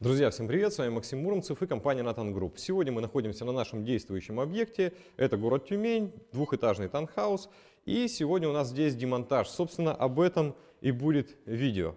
Друзья, всем привет! С вами Максим Муромцев и компания Nathan Group. Сегодня мы находимся на нашем действующем объекте. Это город Тюмень, двухэтажный таунхаус. И сегодня у нас здесь демонтаж. Собственно, об этом и будет видео.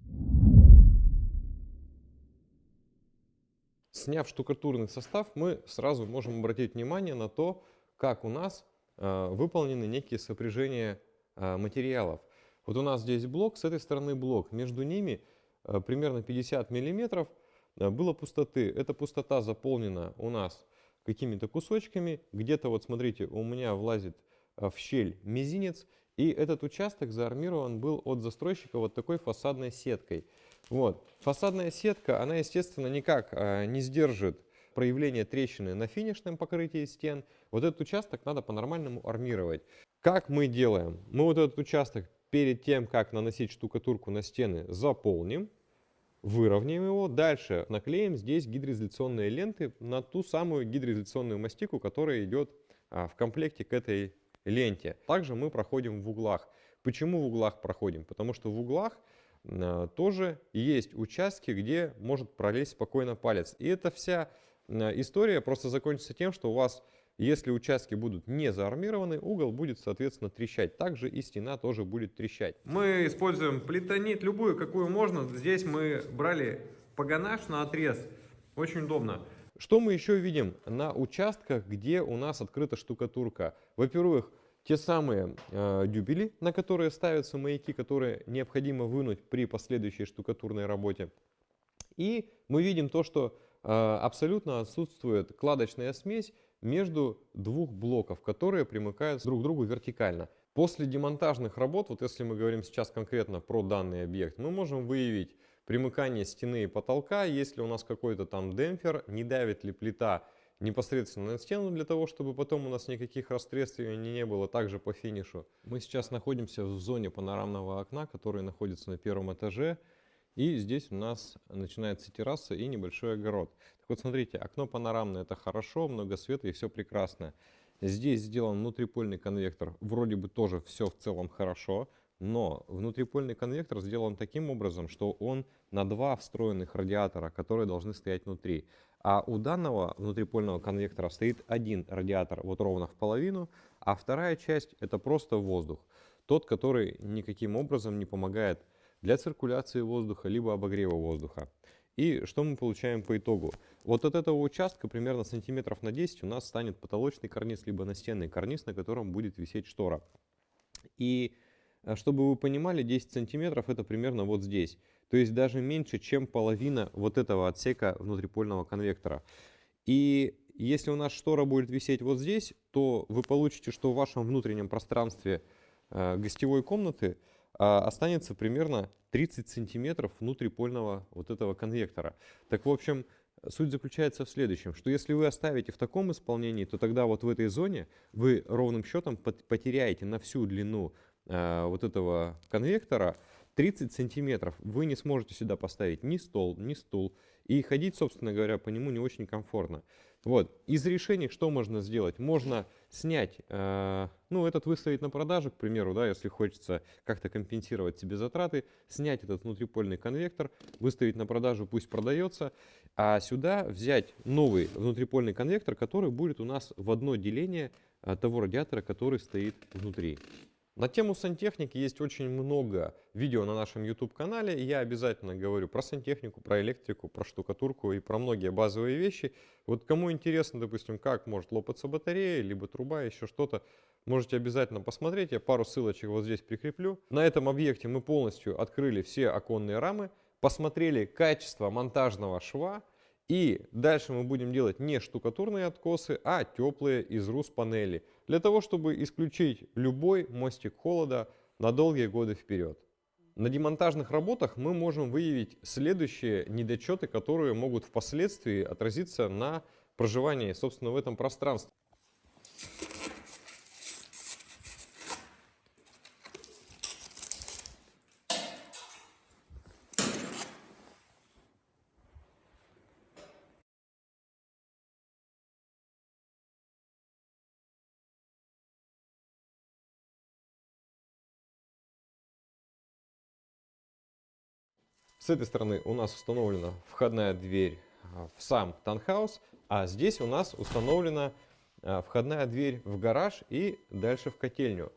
Сняв штукатурный состав, мы сразу можем обратить внимание на то, как у нас э, выполнены некие сопряжения э, материалов. Вот у нас здесь блок, с этой стороны блок. Между ними э, примерно 50 миллиметров – было пустоты. Эта пустота заполнена у нас какими-то кусочками. Где-то, вот смотрите, у меня влазит а, в щель мизинец. И этот участок заармирован был от застройщика вот такой фасадной сеткой. Вот. Фасадная сетка, она, естественно, никак а, не сдержит проявление трещины на финишном покрытии стен. Вот этот участок надо по-нормальному армировать. Как мы делаем? Мы вот этот участок перед тем, как наносить штукатурку на стены, заполним выровняем его. Дальше наклеим здесь гидроизоляционные ленты на ту самую гидроизоляционную мастику, которая идет а, в комплекте к этой ленте. Также мы проходим в углах. Почему в углах проходим? Потому что в углах а, тоже есть участки, где может пролезть спокойно палец. И эта вся а, история просто закончится тем, что у вас если участки будут не заармированы, угол будет, соответственно, трещать. Также и стена тоже будет трещать. Мы используем плитонит, любую, какую можно. Здесь мы брали погонаж на отрез. Очень удобно. Что мы еще видим на участках, где у нас открыта штукатурка? Во-первых, те самые э, дюбели, на которые ставятся маяки, которые необходимо вынуть при последующей штукатурной работе. И мы видим то, что э, абсолютно отсутствует кладочная смесь между двух блоков, которые примыкают друг к другу вертикально. После демонтажных работ, вот если мы говорим сейчас конкретно про данный объект, мы можем выявить примыкание стены и потолка, если у нас какой-то там демпфер, не давит ли плита непосредственно на стену для того, чтобы потом у нас никаких растрескиваний не было, также по финишу. Мы сейчас находимся в зоне панорамного окна, который находится на первом этаже. И здесь у нас начинается терраса и небольшой огород. Так вот, смотрите, окно панорамное, это хорошо, много света и все прекрасно. Здесь сделан внутрипольный конвектор, вроде бы тоже все в целом хорошо, но внутрипольный конвектор сделан таким образом, что он на два встроенных радиатора, которые должны стоять внутри. А у данного внутрипольного конвектора стоит один радиатор вот ровно в половину, а вторая часть это просто воздух. Тот, который никаким образом не помогает для циркуляции воздуха, либо обогрева воздуха. И что мы получаем по итогу? Вот от этого участка примерно сантиметров на 10 у нас станет потолочный карниз, либо настенный карниз, на котором будет висеть штора. И э, чтобы вы понимали, 10 сантиметров это примерно вот здесь. То есть даже меньше, чем половина вот этого отсека внутрипольного конвектора. И если у нас штора будет висеть вот здесь, то вы получите, что в вашем внутреннем пространстве э, гостевой комнаты останется примерно 30 сантиметров внутрипольного вот этого конвектора. Так, в общем, суть заключается в следующем, что если вы оставите в таком исполнении, то тогда вот в этой зоне вы ровным счетом потеряете на всю длину э, вот этого конвектора 30 сантиметров. Вы не сможете сюда поставить ни стол, ни стул. И ходить, собственно говоря, по нему не очень комфортно. Вот. Из решений что можно сделать? Можно снять, э, ну, этот выставить на продажу, к примеру, да, если хочется как-то компенсировать себе затраты, снять этот внутрипольный конвектор, выставить на продажу, пусть продается, а сюда взять новый внутрипольный конвектор, который будет у нас в одно деление э, того радиатора, который стоит внутри. На тему сантехники есть очень много видео на нашем YouTube-канале. Я обязательно говорю про сантехнику, про электрику, про штукатурку и про многие базовые вещи. Вот кому интересно, допустим, как может лопаться батарея, либо труба, еще что-то, можете обязательно посмотреть. Я пару ссылочек вот здесь прикреплю. На этом объекте мы полностью открыли все оконные рамы, посмотрели качество монтажного шва, и дальше мы будем делать не штукатурные откосы, а теплые из рус-панели. Для того, чтобы исключить любой мостик холода на долгие годы вперед. На демонтажных работах мы можем выявить следующие недочеты, которые могут впоследствии отразиться на проживании, собственно, в этом пространстве. С этой стороны у нас установлена входная дверь а, в сам танхаус, а здесь у нас установлена а, входная дверь в гараж и дальше в котельню.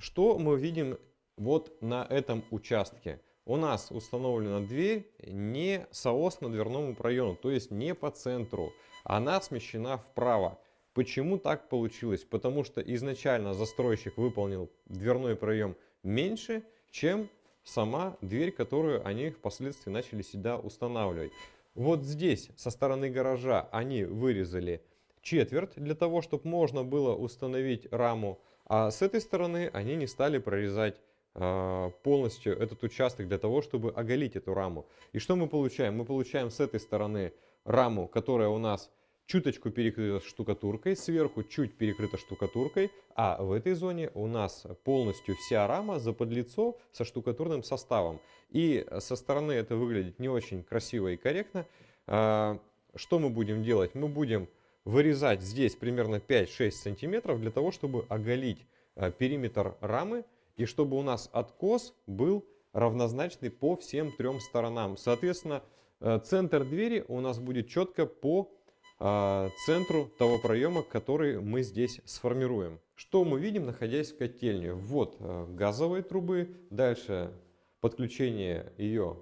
Что мы видим вот на этом участке? У нас установлена дверь не соосно дверному проему, то есть не по центру. Она смещена вправо. Почему так получилось? Потому что изначально застройщик выполнил дверной проем меньше, чем сама дверь, которую они впоследствии начали сюда устанавливать. Вот здесь со стороны гаража они вырезали четверть для того, чтобы можно было установить раму, а с этой стороны они не стали прорезать э, полностью этот участок для того, чтобы оголить эту раму. И что мы получаем? Мы получаем с этой стороны раму, которая у нас чуточку перекрыта штукатуркой, сверху чуть перекрыта штукатуркой, а в этой зоне у нас полностью вся рама заподлицо со штукатурным составом. И со стороны это выглядит не очень красиво и корректно. А, что мы будем делать? Мы будем вырезать здесь примерно 5-6 сантиметров для того, чтобы оголить а, периметр рамы и чтобы у нас откос был равнозначный по всем трем сторонам. Соответственно, а, центр двери у нас будет четко по центру того проема, который мы здесь сформируем. Что мы видим, находясь в котельне? Вот а, газовые трубы, дальше подключение ее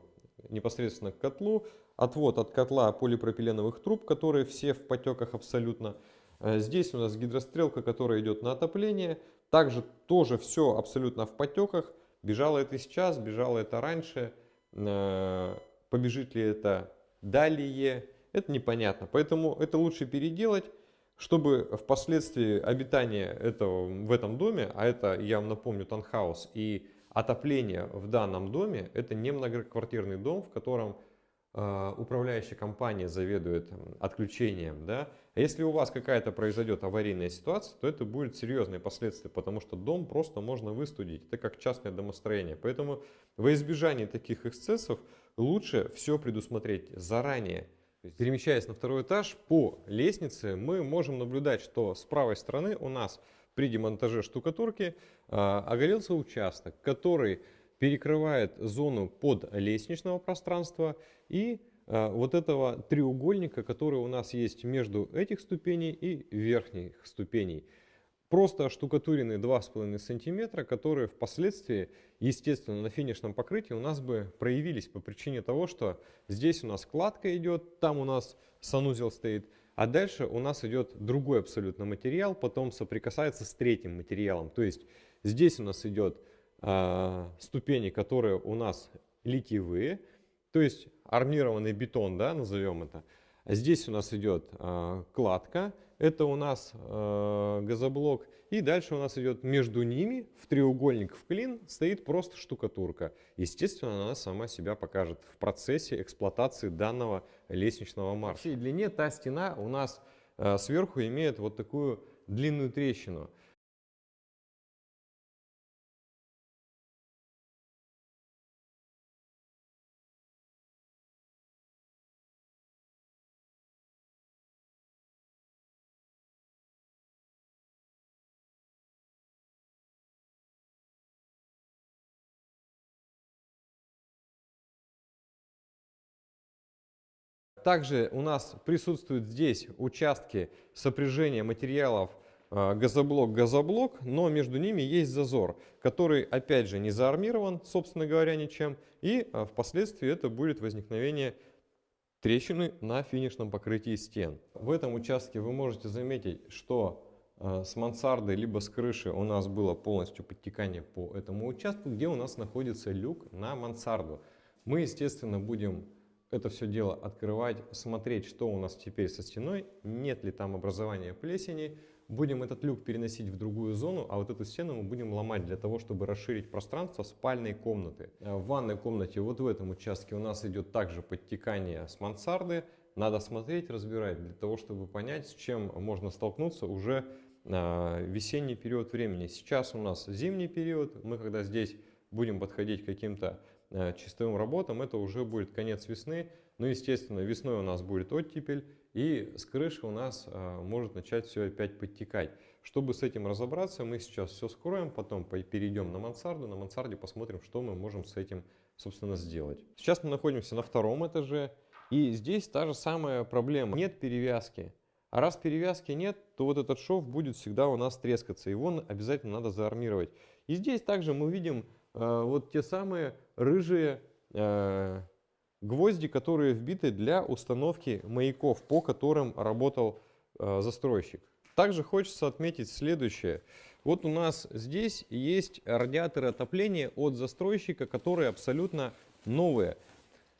непосредственно к котлу, отвод от котла полипропиленовых труб, которые все в потеках абсолютно. А, здесь у нас гидрострелка, которая идет на отопление. Также тоже все абсолютно в потеках. Бежало это сейчас, бежало это раньше. Побежит ли это далее? Это непонятно. Поэтому это лучше переделать, чтобы впоследствии обитание этого, в этом доме, а это, я вам напомню, танхаус и отопление в данном доме, это не многоквартирный дом, в котором э, управляющая компания заведует отключением. Да? А если у вас какая-то произойдет аварийная ситуация, то это будет серьезные последствия, потому что дом просто можно выстудить. Это как частное домостроение. Поэтому во избежание таких эксцессов лучше все предусмотреть заранее. Перемещаясь на второй этаж по лестнице, мы можем наблюдать, что с правой стороны у нас при демонтаже штукатурки а, оголился участок, который перекрывает зону под лестничного пространства и а, вот этого треугольника, который у нас есть между этих ступеней и верхних ступеней просто штукатуренные 2,5 сантиметра, которые впоследствии, естественно, на финишном покрытии у нас бы проявились по причине того, что здесь у нас кладка идет, там у нас санузел стоит, а дальше у нас идет другой абсолютно материал, потом соприкасается с третьим материалом. То есть здесь у нас идет э, ступени, которые у нас литьевые, то есть армированный бетон, да, назовем это. Здесь у нас идет э, кладка, это у нас э, газоблок. И дальше у нас идет между ними, в треугольник в клин, стоит просто штукатурка. Естественно, она сама себя покажет в процессе эксплуатации данного лестничного марша. В всей длине та стена у нас э, сверху имеет вот такую длинную трещину. Также у нас присутствуют здесь участки сопряжения материалов э, газоблок-газоблок, но между ними есть зазор, который опять же не заармирован, собственно говоря, ничем, и э, впоследствии это будет возникновение трещины на финишном покрытии стен. В этом участке вы можете заметить, что э, с мансарды либо с крыши у нас было полностью подтекание по этому участку, где у нас находится люк на мансарду. Мы, естественно, будем это все дело открывать, смотреть, что у нас теперь со стеной, нет ли там образования плесени. Будем этот люк переносить в другую зону, а вот эту стену мы будем ломать для того, чтобы расширить пространство спальной комнаты. Э, в ванной комнате вот в этом участке у нас идет также подтекание с мансарды. Надо смотреть, разбирать, для того, чтобы понять, с чем можно столкнуться уже э, весенний период времени. Сейчас у нас зимний период, мы когда здесь будем подходить к каким-то чистовым работам, это уже будет конец весны. Ну, естественно, весной у нас будет оттепель, и с крыши у нас э, может начать все опять подтекать. Чтобы с этим разобраться, мы сейчас все скроем, потом перейдем на мансарду. На мансарде посмотрим, что мы можем с этим, собственно, сделать. Сейчас мы находимся на втором этаже. И здесь та же самая проблема. Нет перевязки. А раз перевязки нет, то вот этот шов будет всегда у нас трескаться. Его обязательно надо заармировать. И здесь также мы видим э, вот те самые рыжие э, гвозди, которые вбиты для установки маяков, по которым работал э, застройщик. Также хочется отметить следующее. Вот у нас здесь есть радиаторы отопления от застройщика, которые абсолютно новые.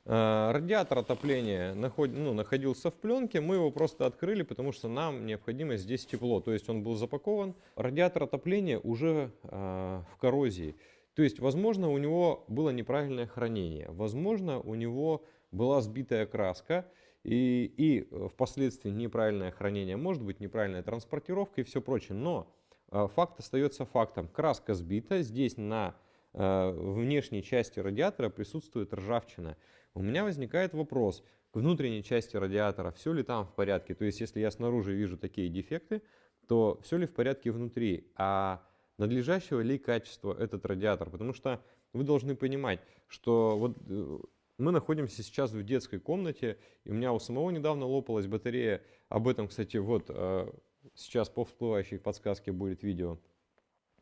Э, радиатор отопления наход, ну, находился в пленке, мы его просто открыли, потому что нам необходимо здесь тепло. То есть он был запакован. Радиатор отопления уже э, в коррозии. То есть, возможно, у него было неправильное хранение, возможно, у него была сбитая краска и, и впоследствии неправильное хранение, может быть неправильная транспортировка и все прочее. Но э, факт остается фактом. Краска сбита, здесь на внешней части радиатора присутствует ржавчина у меня возникает вопрос к внутренней части радиатора, все ли там в порядке. То есть, если я снаружи вижу такие дефекты, то все ли в порядке внутри, а надлежащего ли качества этот радиатор. Потому что вы должны понимать, что вот э, мы находимся сейчас в детской комнате, и у меня у самого недавно лопалась батарея. Об этом, кстати, вот э, сейчас по всплывающей подсказке будет видео.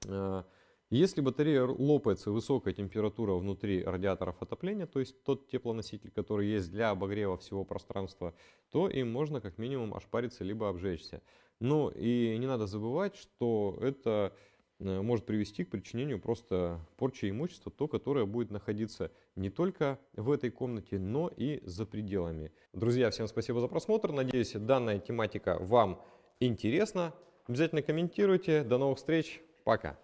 Э, если батарея лопается высокая температура внутри радиаторов отопления, то есть тот теплоноситель, который есть для обогрева всего пространства, то им можно как минимум ошпариться либо обжечься. Но и не надо забывать, что это может привести к причинению просто порчи имущества, то, которое будет находиться не только в этой комнате, но и за пределами. Друзья, всем спасибо за просмотр. Надеюсь, данная тематика вам интересна. Обязательно комментируйте. До новых встреч. Пока.